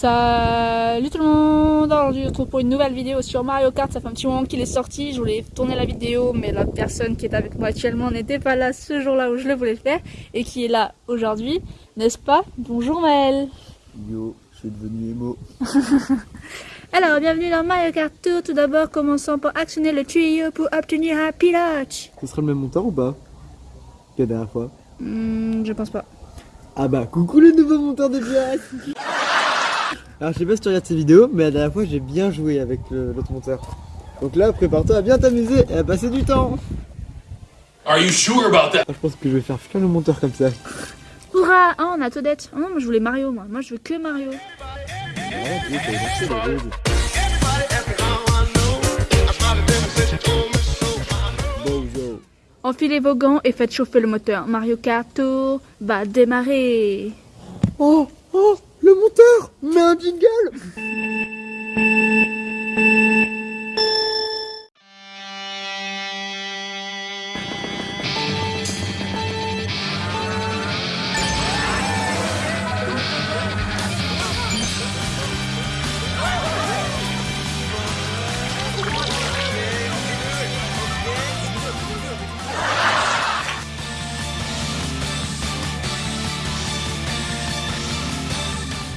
Salut tout le monde Aujourd'hui on se retrouve pour une nouvelle vidéo sur Mario Kart, ça fait un petit moment qu'il est sorti, je voulais tourner la vidéo mais la personne qui est avec moi actuellement n'était pas là ce jour-là où je le voulais faire et qui est là aujourd'hui, n'est-ce pas? Bonjour Maël. Yo, je suis devenu émo. Alors bienvenue dans Mario Kart Tour, tout d'abord commençons par actionner le tuyau pour obtenir un pilote. Ce sera le même monteur ou pas? Que la dernière fois. Hmm, Je pense pas. Ah bah coucou le nouveau monteur de pilote Alors je sais pas si tu regardes ces vidéos, mais la dernière fois j'ai bien joué avec l'autre monteur. Donc là, prépare-toi à bien t'amuser et à passer du temps Are you sure about that? Ah, Je pense que je vais faire plein le monteur comme ça. Hurrah Ah on a Toadette Oh non, moi je voulais Mario moi, moi je veux que Mario. Enfilez vos gants et faites chauffer le moteur. Mario Kart Tour va démarrer. Oh Oh Le monteur Mais un jingle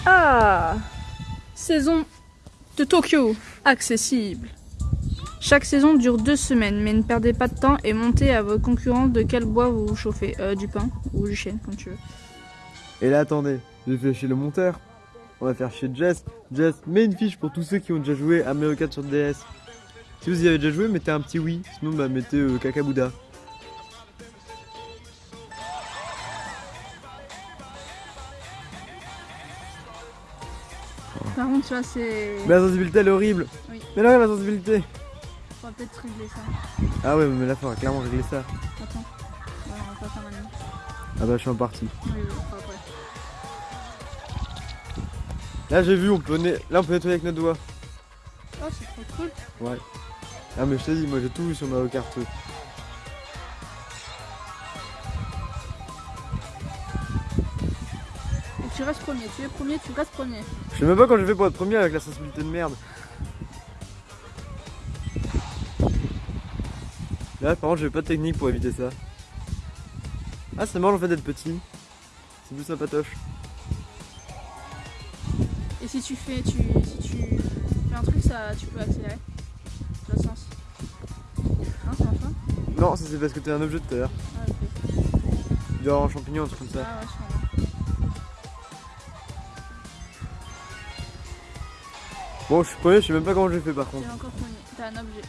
Ah Saison de Tokyo, accessible. Chaque saison dure deux semaines, mais ne perdez pas de temps et montez à vos concurrents de quel bois vous vous chauffez. Euh, du pain ou du chêne, comme tu veux. Et là, attendez, je vais chez le monteur. On va faire chez Jess. Jess, mets une fiche pour tous ceux qui ont déjà joué à Mario Kart sur DS. Si vous y avez déjà joué, mettez un petit oui. Sinon, bah, mettez euh, Kakabouda. Par contre, tu vois, c'est. Mais la sensibilité, elle est horrible. Oui. Mais là, la sensibilité. On va peut-être régler ça. Ah ouais, mais là, faut clairement régler ça. Attends. Ouais, on va pas faire maintenant. Ah bah, je suis en partie. Oui, oui, on après. Là, j'ai vu, on peut, là, on peut nettoyer avec notre doigt. Oh, c'est trop cool. Ouais. Ah, mais je t'ai dit, moi, j'ai tout vu sur Mario Kart. Tu restes premier. Tu es premier, tu restes premier. Je sais même pas quand je fais pour être premier avec la sensibilité de merde. Là, par contre, j'ai pas de technique pour éviter ça. Ah, c'est marrant le fait d'être petit. C'est plus sympatoche. Et si tu fais, tu, si tu fais un truc, ça, tu peux accélérer. Dans le sens. Hein, c'est enfin Non, ça c'est parce que t'es un objet tout à l'heure. Ah, ok. Il doit y avoir un champignon, un truc comme ça. Ah, ouais, Bon, je suis premier, je sais même pas comment j'ai fait par contre. T'es encore premier. T'as un objet.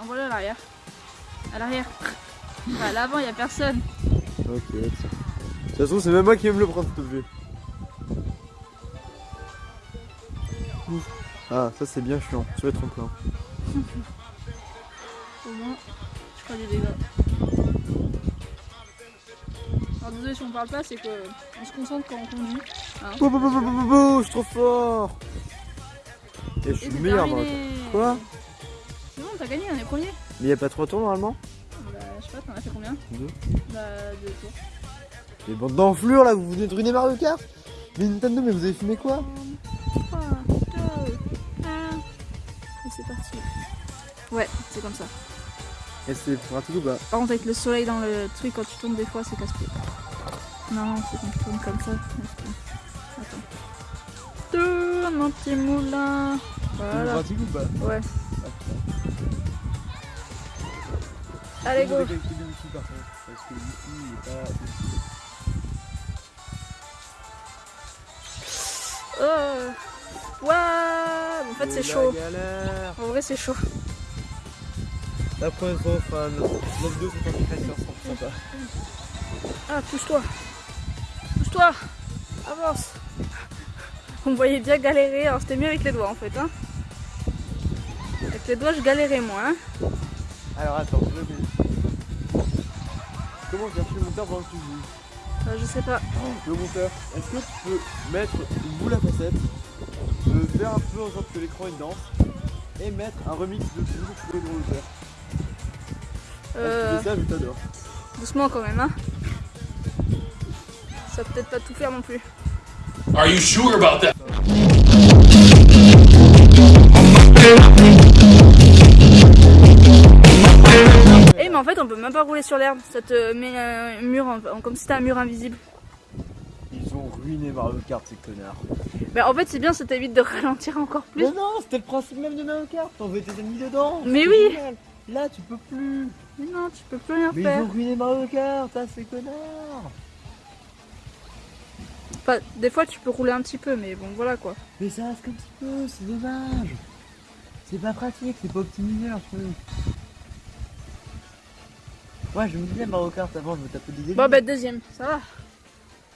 Envoie-le à l'arrière. À l'arrière. Bah, à l'avant, y a personne. Ok, tiens. De toute façon, c'est même moi qui vais me le prendre cet objet. Ah, ça c'est bien chiant, sur les tremplins. Au moins, je ferai des dégâts. Alors, désolé si on parle pas, c'est que on se concentre quand on conduit. Hein. Bou, bou, bou, bou, je suis trop fort Et je suis meilleur moi. terminé. Quoi C'est bon, t'as gagné, on est premier. Mais y a pas trois tours normalement Bah, je sais pas, t'en as fait combien Deux. Bah, deux tours. Les bandes d'enflure là, vous venez de ruiner Mario Kart Mais Nintendo, mais vous avez fumé quoi 3, 2, 1. Et c'est parti. Ouais, c'est comme ça. Et c'est pratique ou pas Par contre, avec le soleil dans le truc, quand tu tournes des fois, c'est casse-pied. Non, c'est quand tu tournes comme ça. Mon petit moulin. Voilà. pratique ou pas Ouais. Allez, go. Oh. Waouh En fait, c'est chaud. galère En vrai, c'est chaud. La première fois, on fera un autre 2 c'est pas très sympa. Ah, pousse-toi. Pousse-toi. Avance. On me voyait bien galérer. Alors, c'était mieux avec les doigts, en fait. Hein. Avec les doigts, je galérais, moi. Hein. Alors attends, je vais... Comment chercher le monteur pendant que tu joues? Euh, je sais pas. Le monteur, est-ce que tu peux mettre une boule à facettes, euh, faire un peu en sorte que l'écran il danse, et mettre un remix de tout tu peux le faire Euh, tu ça, je t'adore. doucement quand même, hein. Ça va peut-être pas tout faire non plus. Are you sure about that? Eh mais en fait on peut même pas rouler sur l'herbe, ça te met un mur en- comme si c'était un mur invisible. Ils ont ruiné Mario Kart, ces connards. Bah en fait c'est bien, ça t'évite de ralentir encore plus. Mais non, c'était le principe même de Mario Kart. T'envoies tes ennemis dedans. Mais oui. génial. Là, tu peux plus. Mais non, tu peux plus rien Mais faire. ils ont ruiné Mario Kart, ah, ces connards. Enfin, des fois tu peux rouler un petit peu, mais bon voilà quoi. Mais ça reste un petit peu, c'est dommage. C'est pas pratique, c'est pas optimisé leur truc. Ouais, je me disais Mario Kart avant, je me tapais des ennemis. Bon bah deuxième, ça va.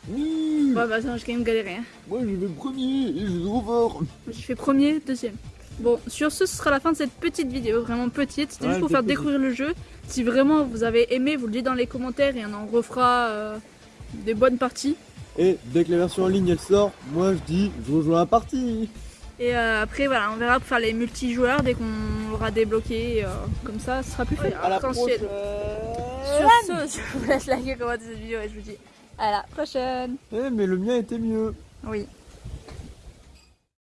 Oui Bon bah attends, j'ai quand même galéré. Hein. Moi, je vais premier et je vais trop fort. Je fais premier, deuxième. Bon, sur ce, ce sera la fin de cette petite vidéo, vraiment petite. C'était Ouais, juste pour faire découvrir le jeu. Si vraiment vous avez aimé, vous le dites dans les commentaires et on en refera euh, des bonnes parties. Et dès que la version en ligne elle sort, moi je dis je rejoins la partie. Et euh, après, voilà, on verra pour faire les multijoueurs dès qu'on l'aura débloqué. euh, comme ça, ce sera plus fait. À la prochaine. Sur ce, je vous laisse liker, commenter cette vidéo et je vous dis à la prochaine. Eh mais le mien était mieux. Oui.